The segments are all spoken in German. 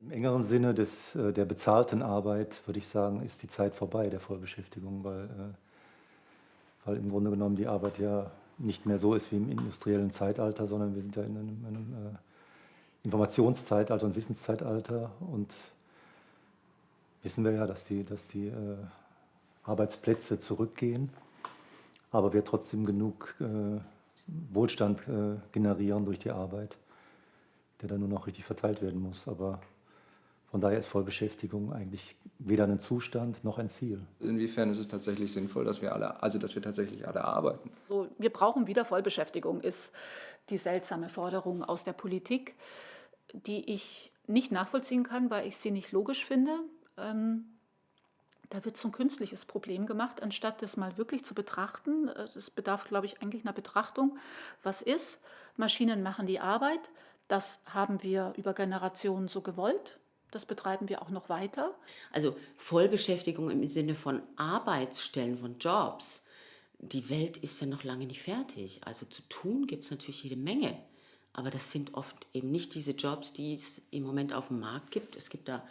Im engeren Sinne des, äh, der bezahlten Arbeit würde ich sagen, ist die Zeit vorbei der Vollbeschäftigung, weil, äh, weil im Grunde genommen die Arbeit ja nicht mehr so ist wie im industriellen Zeitalter, sondern wir sind ja in einem, einem äh, Informationszeitalter und Wissenszeitalter und wissen wir ja, dass die, dass die Arbeitsplätze zurückgehen, aber wir trotzdem genug Wohlstand generieren durch die Arbeit, der dann nur noch richtig verteilt werden muss. Aber von daher ist Vollbeschäftigung eigentlich weder ein Zustand noch ein Ziel. Inwiefern ist es tatsächlich sinnvoll, dass wir alle, also dass wir tatsächlich alle arbeiten? So, wir brauchen wieder Vollbeschäftigung, ist die seltsame Forderung aus der Politik, die ich nicht nachvollziehen kann, weil ich sie nicht logisch finde. Ähm, da wird so ein künstliches Problem gemacht, anstatt das mal wirklich zu betrachten. Das bedarf, glaube ich, eigentlich einer Betrachtung. Was ist? Maschinen machen die Arbeit. Das haben wir über Generationen so gewollt. Das betreiben wir auch noch weiter. Also Vollbeschäftigung im Sinne von Arbeitsstellen, von Jobs. Die Welt ist ja noch lange nicht fertig. Also zu tun gibt es natürlich jede Menge. Aber das sind oft eben nicht diese Jobs, die es im Moment auf dem Markt gibt. Es gibt da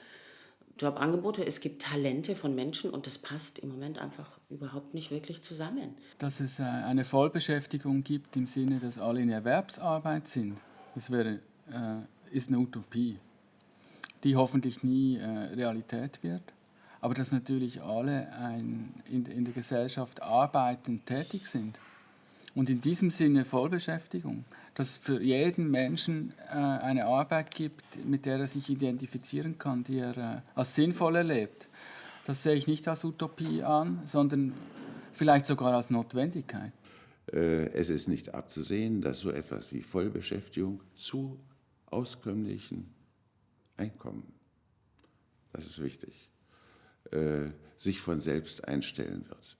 Jobangebote, es gibt Talente von Menschen und das passt im Moment einfach überhaupt nicht wirklich zusammen. Dass es äh, eine Vollbeschäftigung gibt im Sinne, dass alle in Erwerbsarbeit sind, das wäre, äh, ist eine Utopie, die hoffentlich nie äh, Realität wird. Aber dass natürlich alle ein, in, in der Gesellschaft arbeitend tätig sind. Und in diesem Sinne Vollbeschäftigung, dass es für jeden Menschen äh, eine Arbeit gibt, mit der er sich identifizieren kann, die er äh, als sinnvoll erlebt. Das sehe ich nicht als Utopie an, sondern vielleicht sogar als Notwendigkeit. Äh, es ist nicht abzusehen, dass so etwas wie Vollbeschäftigung zu auskömmlichen Einkommen, das ist wichtig, äh, sich von selbst einstellen wird.